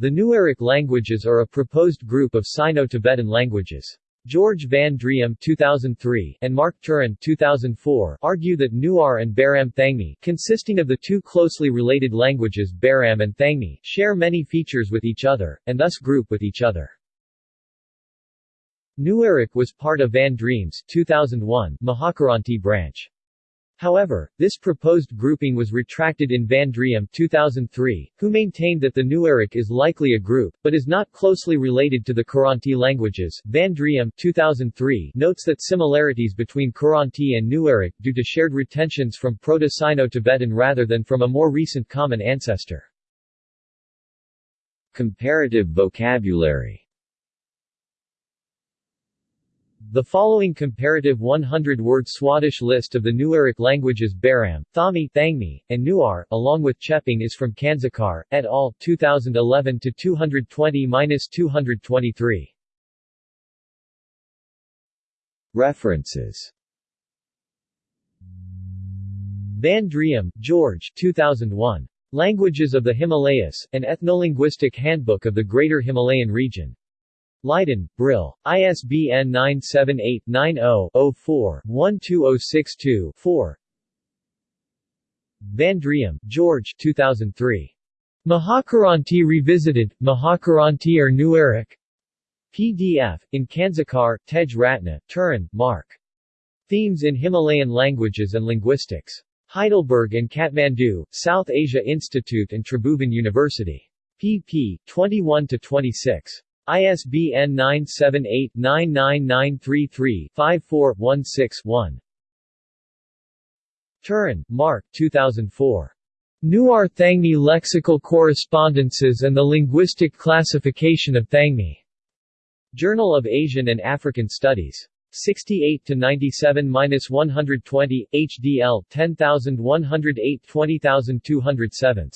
The Newaric languages are a proposed group of Sino-Tibetan languages. George Van Driem 2003 and Mark Turin 2004 argue that Newar and Baram Thangmi, consisting of the two closely related languages Baram and Thangmi, share many features with each other, and thus group with each other. Newaric was part of Van Driem's 2001 Mahakiranti branch. However, this proposed grouping was retracted in Van Driem 2003, who maintained that the Newaric is likely a group, but is not closely related to the Kiranti languages. Van Driem 2003 notes that similarities between Kiranti and Newaric due to shared retentions from Proto-Sino-Tibetan rather than from a more recent common ancestor. Comparative vocabulary the following comparative 100-word Swadesh list of the Newaric languages Baram, Thami, Thangmi, and Newar, along with Chepang is from Kansakar, et al., 2011 to 220-223. References Van Driem, George 2001. Languages of the Himalayas, an ethnolinguistic handbook of the Greater Himalayan region. Leiden, Brill. ISBN 978-90-04-12062-4 Van Driem, George 2003. Mahakiranti Revisited, Mahakiranti or er Newaric? PDF, in Kansakar, Tej Ratna, Turin, Mark. Themes in Himalayan Languages and Linguistics. Heidelberg and Kathmandu, South Asia Institute and Tribhuvan University. pp. 21-26. ISBN 978-99933-54-16-1. Turin, Mark 2004. Newar Thangmi Lexical Correspondences and the Linguistic Classification of Thangmi. Journal of Asian and African Studies. 68-97-120, HDL, 10108 20207.